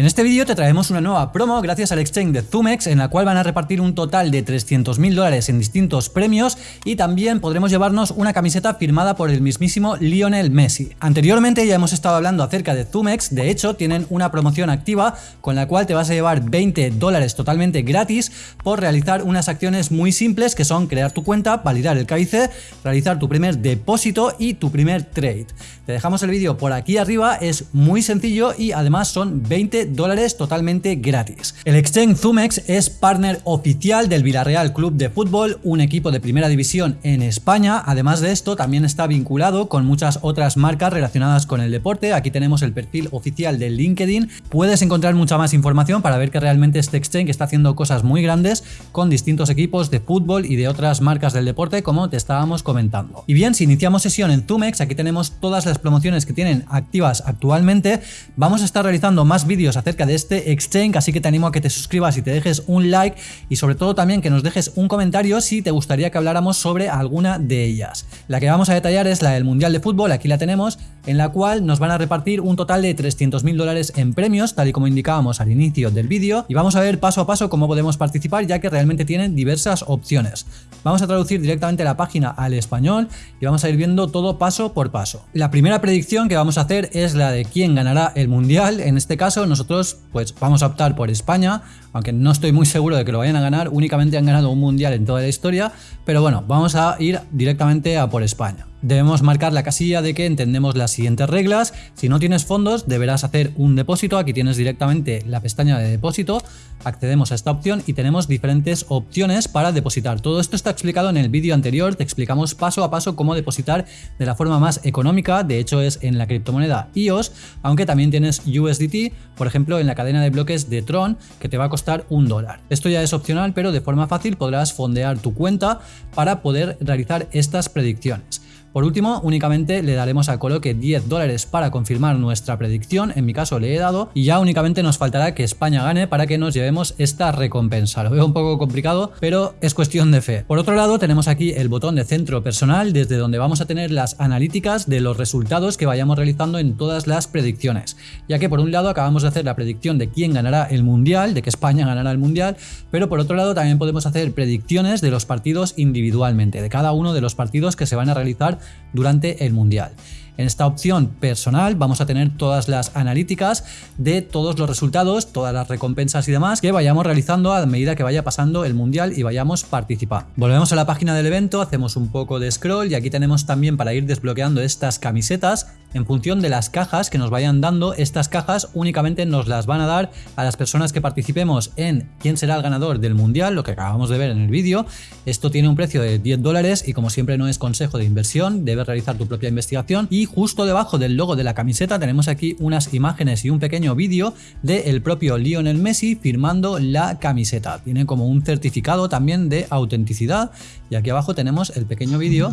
En este vídeo te traemos una nueva promo gracias al exchange de Zumex en la cual van a repartir un total de 300.000 dólares en distintos premios y también podremos llevarnos una camiseta firmada por el mismísimo Lionel Messi. Anteriormente ya hemos estado hablando acerca de Zumex, de hecho tienen una promoción activa con la cual te vas a llevar 20 dólares totalmente gratis por realizar unas acciones muy simples que son crear tu cuenta, validar el KIC, realizar tu primer depósito y tu primer trade. Te dejamos el vídeo por aquí arriba, es muy sencillo y además son 20 dólares totalmente gratis. El exchange Zumex es partner oficial del Villarreal Club de Fútbol, un equipo de primera división en España. Además de esto, también está vinculado con muchas otras marcas relacionadas con el deporte. Aquí tenemos el perfil oficial de LinkedIn. Puedes encontrar mucha más información para ver que realmente este exchange está haciendo cosas muy grandes con distintos equipos de fútbol y de otras marcas del deporte como te estábamos comentando. Y bien, si iniciamos sesión en Zumex, aquí tenemos todas las promociones que tienen activas actualmente. Vamos a estar realizando más vídeos acerca de este exchange, así que te animo a que te suscribas y te dejes un like y sobre todo también que nos dejes un comentario si te gustaría que habláramos sobre alguna de ellas. La que vamos a detallar es la del Mundial de Fútbol, aquí la tenemos, en la cual nos van a repartir un total de 300.000 dólares en premios, tal y como indicábamos al inicio del vídeo, y vamos a ver paso a paso cómo podemos participar, ya que realmente tienen diversas opciones. Vamos a traducir directamente la página al español y vamos a ir viendo todo paso por paso. La primera predicción que vamos a hacer es la de quién ganará el Mundial, en este caso nosotros pues vamos a optar por España, aunque no estoy muy seguro de que lo vayan a ganar, únicamente han ganado un mundial en toda la historia, pero bueno, vamos a ir directamente a por España. Debemos marcar la casilla de que entendemos las siguientes reglas. Si no tienes fondos, deberás hacer un depósito. Aquí tienes directamente la pestaña de depósito. Accedemos a esta opción y tenemos diferentes opciones para depositar. Todo esto está explicado en el vídeo anterior. Te explicamos paso a paso cómo depositar de la forma más económica. De hecho, es en la criptomoneda EOS, aunque también tienes USDT, por ejemplo, en la cadena de bloques de Tron, que te va a costar un dólar. Esto ya es opcional, pero de forma fácil podrás fondear tu cuenta para poder realizar estas predicciones. Por último, únicamente le daremos a Coloque 10 dólares para confirmar nuestra predicción, en mi caso le he dado, y ya únicamente nos faltará que España gane para que nos llevemos esta recompensa. Lo veo un poco complicado, pero es cuestión de fe. Por otro lado, tenemos aquí el botón de centro personal, desde donde vamos a tener las analíticas de los resultados que vayamos realizando en todas las predicciones, ya que por un lado acabamos de hacer la predicción de quién ganará el Mundial, de que España ganará el Mundial, pero por otro lado también podemos hacer predicciones de los partidos individualmente, de cada uno de los partidos que se van a realizar durante el Mundial. En esta opción personal vamos a tener todas las analíticas de todos los resultados, todas las recompensas y demás que vayamos realizando a medida que vaya pasando el mundial y vayamos participando. Volvemos a la página del evento, hacemos un poco de scroll y aquí tenemos también para ir desbloqueando estas camisetas en función de las cajas que nos vayan dando. Estas cajas únicamente nos las van a dar a las personas que participemos en quién será el ganador del mundial, lo que acabamos de ver en el vídeo. Esto tiene un precio de 10 dólares y como siempre no es consejo de inversión, debes realizar tu propia investigación y justo debajo del logo de la camiseta tenemos aquí unas imágenes y un pequeño vídeo del propio Lionel Messi firmando la camiseta. Tiene como un certificado también de autenticidad y aquí abajo tenemos el pequeño vídeo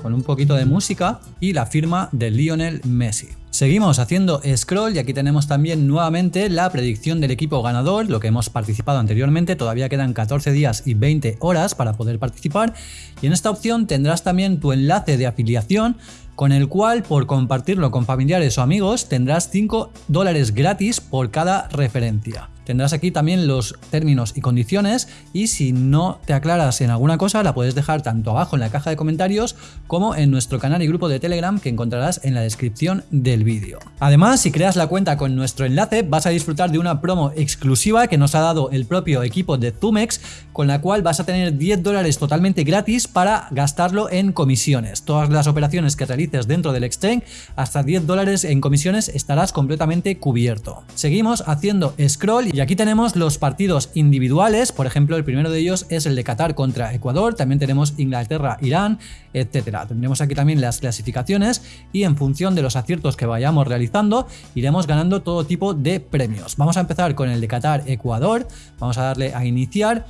con un poquito de música y la firma de Lionel Messi. Seguimos haciendo scroll y aquí tenemos también nuevamente la predicción del equipo ganador, lo que hemos participado anteriormente, todavía quedan 14 días y 20 horas para poder participar y en esta opción tendrás también tu enlace de afiliación con el cual por compartirlo con familiares o amigos tendrás 5 dólares gratis por cada referencia. Tendrás aquí también los términos y condiciones y si no te aclaras en alguna cosa la puedes dejar tanto abajo en la caja de comentarios como en nuestro canal y grupo de Telegram que encontrarás en la descripción del vídeo. Además, si creas la cuenta con nuestro enlace vas a disfrutar de una promo exclusiva que nos ha dado el propio equipo de Zumex con la cual vas a tener 10 dólares totalmente gratis para gastarlo en comisiones. Todas las operaciones que realices dentro del exchange hasta 10 dólares en comisiones estarás completamente cubierto. Seguimos haciendo scroll y aquí tenemos los partidos individuales, por ejemplo el primero de ellos es el de Qatar contra Ecuador, también tenemos Inglaterra, Irán, etcétera. Tendremos aquí también las clasificaciones y en función de los aciertos que vayamos realizando iremos ganando todo tipo de premios. Vamos a empezar con el de Qatar, Ecuador, vamos a darle a iniciar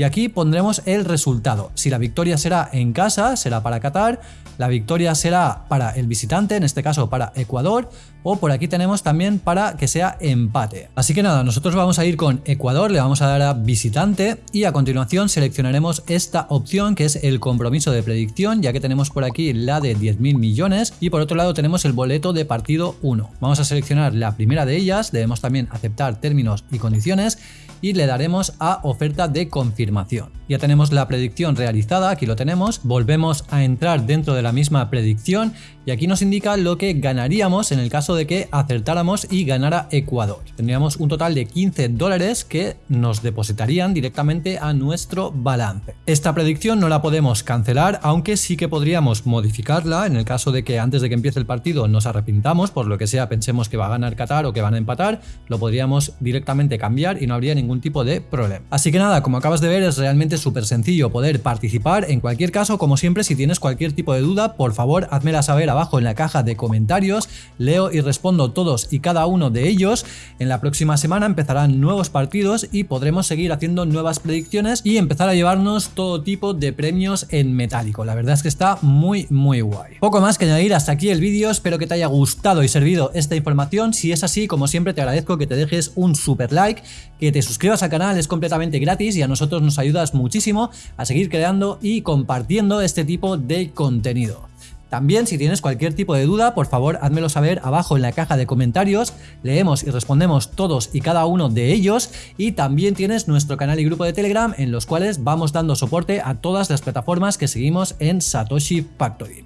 y aquí pondremos el resultado. Si la victoria será en casa, será para Qatar, la victoria será para el visitante, en este caso para Ecuador, o por aquí tenemos también para que sea empate. Así que nada, nosotros vamos a ir con Ecuador, le vamos a dar a visitante y a continuación seleccionaremos esta opción que es el compromiso de predicción, ya que tenemos por aquí la de 10.000 millones y por otro lado tenemos el boleto de partido 1. Vamos a seleccionar la primera de ellas, debemos también aceptar términos y condiciones y le daremos a oferta de confirmación. Ya tenemos la predicción realizada, aquí lo tenemos, volvemos a entrar dentro de la misma predicción y aquí nos indica lo que ganaríamos en el caso de que acertáramos y ganara Ecuador. Tendríamos un total de 15 dólares que nos depositarían directamente a nuestro balance. Esta predicción no la podemos cancelar, aunque sí que podríamos modificarla en el caso de que antes de que empiece el partido nos arrepintamos, por lo que sea pensemos que va a ganar Qatar o que van a empatar, lo podríamos directamente cambiar y no habría ningún tipo de problema. Así que nada, como acabas de ver es realmente súper sencillo poder participar. En cualquier caso, como siempre, si tienes cualquier tipo de duda, por favor házmela saber abajo en la caja de comentarios. Leo y respondo todos y cada uno de ellos. En la próxima semana empezarán nuevos partidos y podremos seguir haciendo nuevas predicciones y empezar a llevarnos todo tipo de premios en metálico. La verdad es que está muy muy guay. Poco más que añadir hasta aquí el vídeo, espero que te haya gustado y servido esta información. Si es así, como siempre te agradezco que te dejes un super like, que te suscribas al canal, es completamente gratis y a nosotros nos ayudas muchísimo a seguir creando y compartiendo este tipo de contenido. También si tienes cualquier tipo de duda, por favor házmelo saber abajo en la caja de comentarios, leemos y respondemos todos y cada uno de ellos y también tienes nuestro canal y grupo de Telegram en los cuales vamos dando soporte a todas las plataformas que seguimos en Satoshi Factory.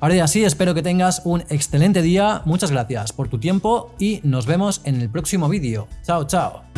Ahora ya sí, espero que tengas un excelente día, muchas gracias por tu tiempo y nos vemos en el próximo vídeo. Chao, chao.